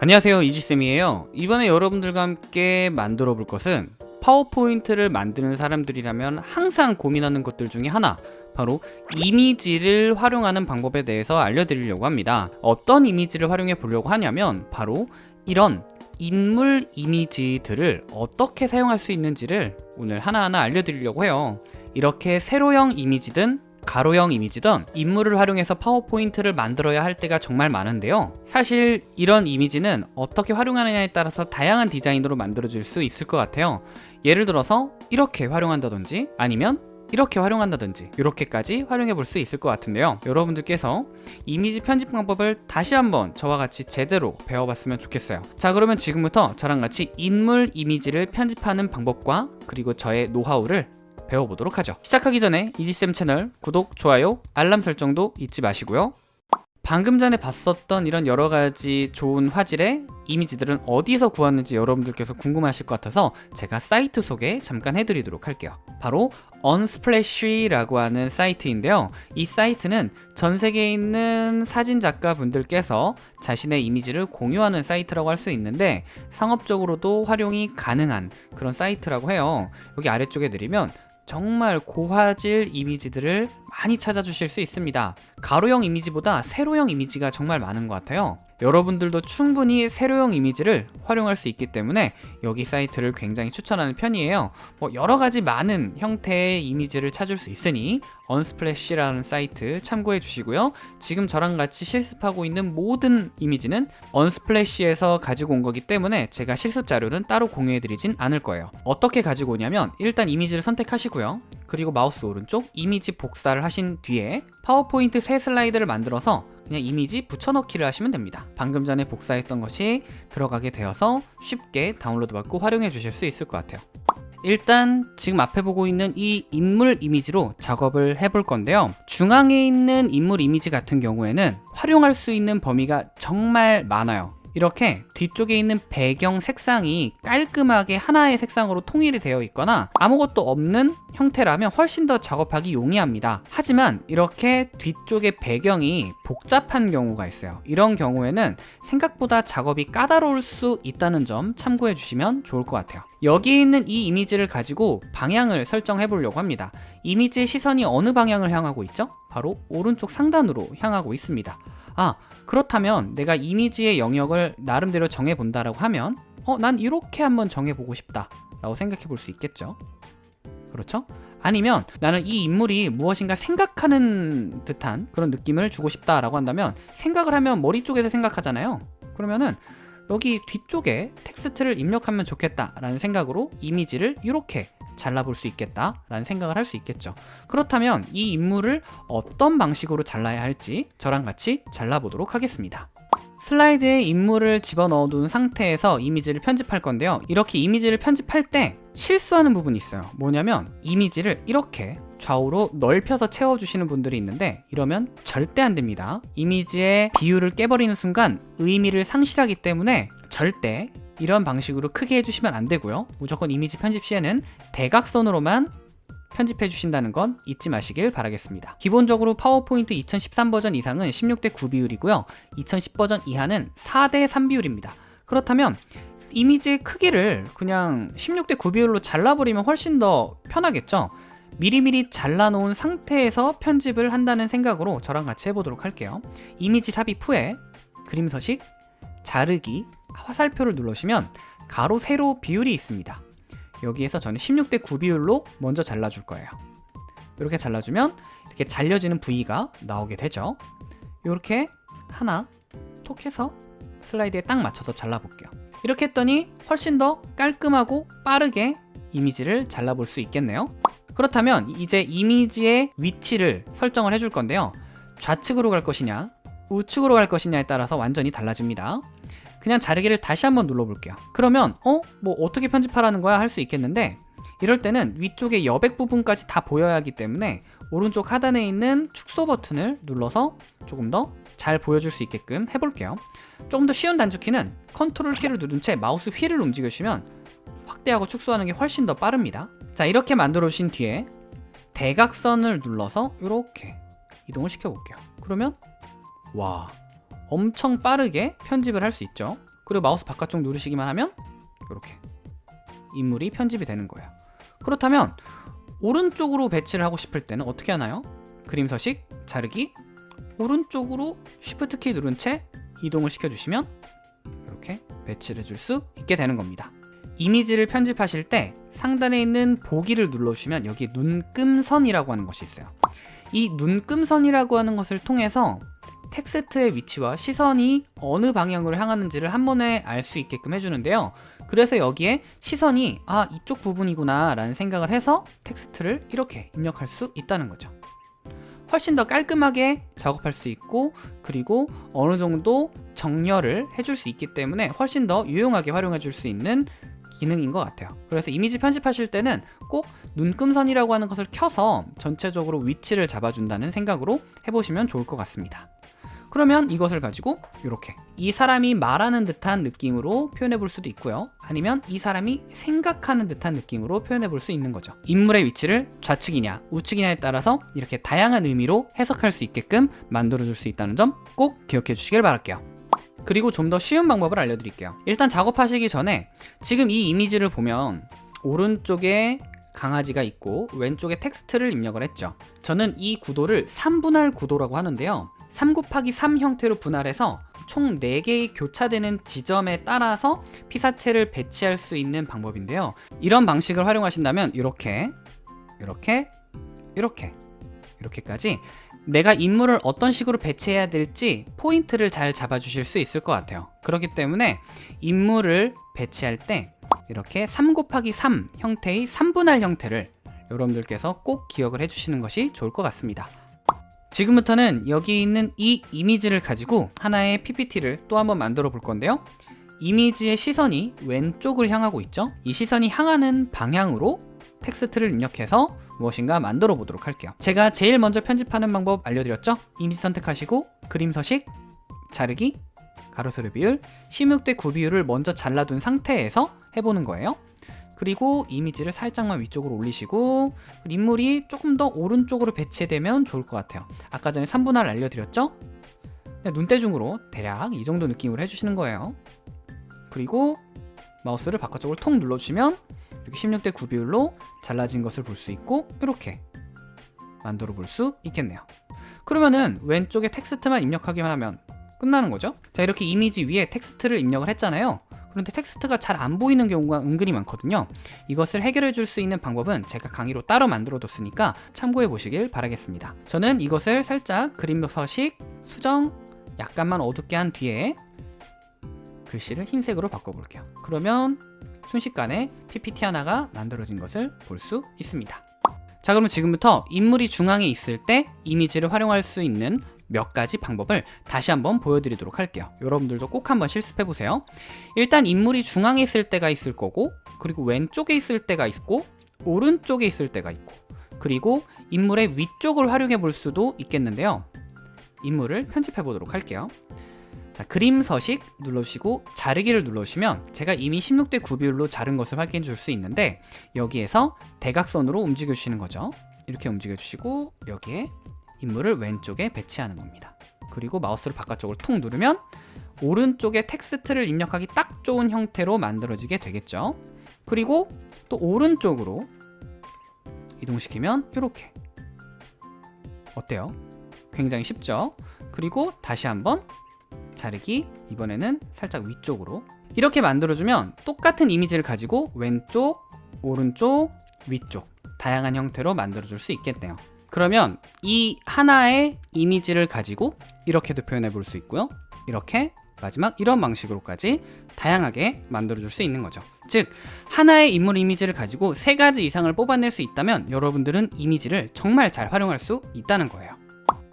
안녕하세요 이지쌤이에요. 이번에 여러분들과 함께 만들어 볼 것은 파워포인트를 만드는 사람들이라면 항상 고민하는 것들 중에 하나 바로 이미지를 활용하는 방법에 대해서 알려드리려고 합니다. 어떤 이미지를 활용해 보려고 하냐면 바로 이런 인물 이미지들을 어떻게 사용할 수 있는지를 오늘 하나하나 알려드리려고 해요. 이렇게 세로형 이미지든 가로형 이미지든 인물을 활용해서 파워포인트를 만들어야 할 때가 정말 많은데요. 사실 이런 이미지는 어떻게 활용하느냐에 따라서 다양한 디자인으로 만들어질 수 있을 것 같아요. 예를 들어서 이렇게 활용한다든지 아니면 이렇게 활용한다든지 이렇게까지 활용해 볼 수 있을 것 같은데요. 여러분들께서 이미지 편집 방법을 다시 한번 저와 같이 제대로 배워봤으면 좋겠어요. 자 그러면 지금부터 저랑 같이 인물 이미지를 편집하는 방법과 그리고 저의 노하우를 배워보도록 하죠. 시작하기 전에 이지쌤 채널 구독, 좋아요, 알람 설정도 잊지 마시고요. 방금 전에 봤었던 이런 여러 가지 좋은 화질의 이미지들은 어디서 구했는지 여러분들께서 궁금하실 것 같아서 제가 사이트 소개 잠깐 해드리도록 할게요. 바로 언스플래시라고 하는 사이트인데요. 이 사이트는 전 세계에 있는 사진 작가 분들께서 자신의 이미지를 공유하는 사이트라고 할 수 있는데 상업적으로도 활용이 가능한 그런 사이트라고 해요. 여기 아래쪽에 드리면 정말 고화질 이미지들을 많이 찾아주실 수 있습니다. 가로형 이미지보다 세로형 이미지가 정말 많은 것 같아요. 여러분들도 충분히 세로형 이미지를 활용할 수 있기 때문에 여기 사이트를 굉장히 추천하는 편이에요. 뭐 여러가지 많은 형태의 이미지를 찾을 수 있으니 Unsplash라는 사이트 참고해 주시고요. 지금 저랑 같이 실습하고 있는 모든 이미지는 Unsplash에서 가지고 온 거기 때문에 제가 실습 자료는 따로 공유해 드리진 않을 거예요. 어떻게 가지고 오냐면 일단 이미지를 선택하시고요. 그리고 마우스 오른쪽 이미지 복사를 하신 뒤에 파워포인트 새 슬라이드를 만들어서 그냥 이미지 붙여넣기를 하시면 됩니다. 방금 전에 복사했던 것이 들어가게 되어서 쉽게 다운로드 받고 활용해 주실 수 있을 것 같아요 일단 지금 앞에 보고 있는 이 인물 이미지로 작업을 해볼 건데요. 중앙에 있는 인물 이미지 같은 경우에는 활용할 수 있는 범위가 정말 많아요 이렇게 뒤쪽에 있는 배경 색상이 깔끔하게 하나의 색상으로 통일이 되어 있거나 아무것도 없는 형태라면 훨씬 더 작업하기 용이합니다. 하지만 이렇게 뒤쪽에 배경이 복잡한 경우가 있어요. 이런 경우에는 생각보다 작업이 까다로울 수 있다는 점 참고해 주시면 좋을 것 같아요. 여기 있는 이 이미지를 가지고 방향을 설정해 보려고 합니다. 이미지의 시선이 어느 방향을 향하고 있죠? 바로 오른쪽 상단으로 향하고 있습니다. 아 그렇다면 내가 이미지의 영역을 나름대로 정해본다라고 하면 어, 난 이렇게 한번 정해보고 싶다 라고 생각해 볼 수 있겠죠 그렇죠? 아니면 나는 이 인물이 무엇인가 생각하는 듯한 그런 느낌을 주고 싶다 라고 한다면 생각을 하면 머리 쪽에서 생각하잖아요 그러면은 여기 뒤쪽에 텍스트를 입력하면 좋겠다 라는 생각으로 이미지를 이렇게 잘라볼 수 있겠다 라는 생각을 할 수 있겠죠. 그렇다면 이 인물을 어떤 방식으로 잘라야 할지 저랑 같이 잘라보도록 하겠습니다. 슬라이드에 인물을 집어넣어 둔 상태에서 이미지를 편집할 건데요. 이렇게 이미지를 편집할 때 실수하는 부분이 있어요. 뭐냐면 이미지를 이렇게 좌우로 넓혀서 채워주시는 분들이 있는데 이러면 절대 안 됩니다. 이미지의 비율을 깨버리는 순간 의미를 상실하기 때문에 절대 이런 방식으로 크게 해주시면 안 되고요. 무조건 이미지 편집 시에는 대각선으로만 편집해 주신다는 건 잊지 마시길 바라겠습니다. 기본적으로 파워포인트 2013 버전 이상은 16대 9 비율이고요. 2010 버전 이하는 4대 3 비율입니다. 그렇다면 이미지의 크기를 그냥 16대 9 비율로 잘라버리면 훨씬 더 편하겠죠? 미리미리 잘라놓은 상태에서 편집을 한다는 생각으로 저랑 같이 해보도록 할게요. 이미지 삽입 후에 그림 서식, 자르기, 화살표를 누르시면 가로 세로 비율이 있습니다. 여기에서 저는 16대 9 비율로 먼저 잘라줄 거예요. 이렇게 잘라주면 이렇게 잘려지는 부위가 나오게 되죠. 이렇게 하나 톡 해서 슬라이드에 딱 맞춰서 잘라볼게요. 이렇게 했더니 훨씬 더 깔끔하고 빠르게 이미지를 잘라볼 수 있겠네요. 그렇다면 이제 이미지의 위치를 설정을 해줄 건데요. 좌측으로 갈 것이냐 우측으로 갈 것이냐에 따라서 완전히 달라집니다. 그냥 자르기를 다시 한번 눌러볼게요. 그러면 어? 뭐 어떻게 편집하라는 거야? 할 수 있겠는데 이럴 때는 위쪽에 여백 부분까지 다 보여야 하기 때문에 오른쪽 하단에 있는 축소 버튼을 눌러서 조금 더 잘 보여줄 수 있게끔 해볼게요. 조금 더 쉬운 단축키는 컨트롤 키를 누른 채 마우스 휠을 움직여주시면 확대하고 축소하는 게 훨씬 더 빠릅니다. 자 이렇게 만들어 주신 뒤에 대각선을 눌러서 이렇게 이동을 시켜 볼게요. 그러면 와 엄청 빠르게 편집을 할 수 있죠 그리고 마우스 바깥쪽 누르시기만 하면 이렇게 인물이 편집이 되는 거예요. 그렇다면 오른쪽으로 배치를 하고 싶을 때는 어떻게 하나요? 그림 서식, 자르기, 오른쪽으로 Shift 키 누른 채 이동을 시켜주시면 이렇게 배치를 해줄 수 있게 되는 겁니다. 이미지를 편집하실 때 상단에 있는 보기를 눌러주시면 여기 눈금선이라고 하는 것이 있어요. 이 눈금선이라고 하는 것을 통해서 텍스트의 위치와 시선이 어느 방향으로 향하는지를 한 번에 알 수 있게끔 해주는데요. 그래서 여기에 시선이 아 이쪽 부분이구나 라는 생각을 해서 텍스트를 이렇게 입력할 수 있다는 거죠. 훨씬 더 깔끔하게 작업할 수 있고 그리고 어느 정도 정렬을 해줄 수 있기 때문에 훨씬 더 유용하게 활용해 줄 수 있는 기능인 것 같아요 그래서 이미지 편집하실 때는 꼭 눈금선이라고 하는 것을 켜서 전체적으로 위치를 잡아준다는 생각으로 해보시면 좋을 것 같습니다 그러면 이것을 가지고 이렇게 이 사람이 말하는 듯한 느낌으로 표현해 볼 수도 있고요. 아니면 이 사람이 생각하는 듯한 느낌으로 표현해 볼 수 있는 거죠. 인물의 위치를 좌측이냐 우측이냐에 따라서 이렇게 다양한 의미로 해석할 수 있게끔 만들어 줄 수 있다는 점 꼭 기억해 주시길 바랄게요. 그리고 좀 더 쉬운 방법을 알려드릴게요. 일단 작업하시기 전에 지금 이 이미지를 보면 오른쪽에 강아지가 있고 왼쪽에 텍스트를 입력을 했죠. 저는 이 구도를 3분할 구도라고 하는데요. 3 곱하기 3 형태로 분할해서 총 4개의 교차되는 지점에 따라서 피사체를 배치할 수 있는 방법인데요. 이런 방식을 활용하신다면 이렇게 이렇게 이렇게 이렇게까지 내가 인물을 어떤 식으로 배치해야 될지 포인트를 잘 잡아주실 수 있을 것 같아요. 그렇기 때문에 인물을 배치할 때 이렇게 3 곱하기 3 형태의 3분할 형태를 여러분들께서 꼭 기억을 해주시는 것이 좋을 것 같습니다. 지금부터는 여기 있는 이 이미지를 가지고 하나의 PPT를 또 한번 만들어 볼 건데요. 이미지의 시선이 왼쪽을 향하고 있죠? 이 시선이 향하는 방향으로 텍스트를 입력해서 무엇인가 만들어 보도록 할게요. 제가 제일 먼저 편집하는 방법 알려드렸죠? 이미지 선택하시고 그림 서식 자르기 가로 세로 비율 16대 9 비율을 먼저 잘라둔 상태에서 해보는 거예요. 그리고 이미지를 살짝만 위쪽으로 올리시고 인물이 조금 더 오른쪽으로 배치되면 좋을 것 같아요. 아까 전에 3분할 알려드렸죠? 눈대중으로 대략 이 정도 느낌으로 해주시는 거예요. 그리고 마우스를 바깥쪽으로 통 눌러주시면 이렇게 16대 9 비율로 잘라진 것을 볼 수 있고 이렇게 만들어 볼 수 있겠네요. 그러면은 왼쪽에 텍스트만 입력하기만 하면 끝나는 거죠? 자 이렇게 이미지 위에 텍스트를 입력을 했잖아요 그런데 텍스트가 잘 안 보이는 경우가 은근히 많거든요. 이것을 해결해 줄 수 있는 방법은 제가 강의로 따로 만들어 뒀으니까 참고해 보시길 바라겠습니다. 저는 이것을 살짝 그림 서식, 수정 약간만 어둡게 한 뒤에 글씨를 흰색으로 바꿔볼게요. 그러면 순식간에 PPT 하나가 만들어진 것을 볼 수 있습니다. 자 그러면 지금부터 인물이 중앙에 있을 때 이미지를 활용할 수 있는 몇 가지 방법을 다시 한번 보여드리도록 할게요. 여러분들도 꼭 한번 실습해 보세요. 일단 인물이 중앙에 있을 때가 있을 거고 그리고 왼쪽에 있을 때가 있고 오른쪽에 있을 때가 있고 그리고 인물의 위쪽을 활용해 볼 수도 있겠는데요. 인물을 편집해 보도록 할게요. 자, 그림 서식 눌러주시고 자르기를 눌러주시면 제가 이미 16대 9 비율로 자른 것을 확인해 줄 수 있는데 여기에서 대각선으로 움직여 주시는 거죠. 이렇게 움직여 주시고 여기에 인물을 왼쪽에 배치하는 겁니다. 그리고 마우스를 바깥쪽으로 툭 누르면 오른쪽에 텍스트를 입력하기 딱 좋은 형태로 만들어지게 되겠죠. 그리고 또 오른쪽으로 이동시키면 이렇게. 어때요? 굉장히 쉽죠? 그리고 다시 한번 자르기. 이번에는 살짝 위쪽으로. 이렇게 만들어주면 똑같은 이미지를 가지고 왼쪽, 오른쪽, 위쪽 다양한 형태로 만들어줄 수 있겠네요 그러면 이 하나의 이미지를 가지고 이렇게도 표현해 볼 수 있고요. 이렇게 마지막 이런 방식으로까지 다양하게 만들어 줄 수 있는 거죠. 즉 하나의 인물 이미지를 가지고 세 가지 이상을 뽑아낼 수 있다면 여러분들은 이미지를 정말 잘 활용할 수 있다는 거예요.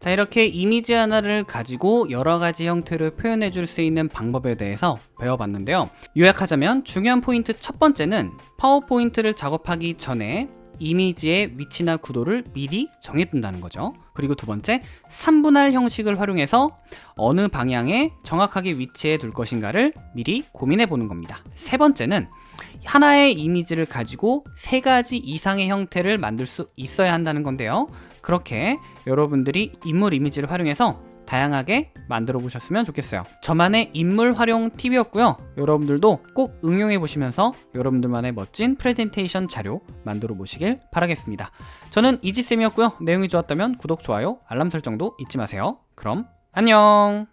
자 이렇게 이미지 하나를 가지고 여러 가지 형태로 표현해 줄 수 있는 방법에 대해서 배워봤는데요. 요약하자면 중요한 포인트 첫 번째는 파워포인트를 작업하기 전에 이미지의 위치나 구도를 미리 정해둔다는 거죠. 그리고 두 번째 3분할 형식을 활용해서 어느 방향에 정확하게 위치해 둘 것인가를 미리 고민해 보는 겁니다. 세 번째는 하나의 이미지를 가지고 세 가지 이상의 형태를 만들 수 있어야 한다는 건데요. 그렇게 여러분들이 인물 이미지를 활용해서 다양하게 만들어 보셨으면 좋겠어요. 저만의 인물 활용 팁이었고요. 여러분들도 꼭 응용해 보시면서 여러분들만의 멋진 프레젠테이션 자료 만들어 보시길 바라겠습니다. 저는 이지쌤이었고요. 내용이 좋았다면 구독, 좋아요, 알람 설정도 잊지 마세요. 그럼 안녕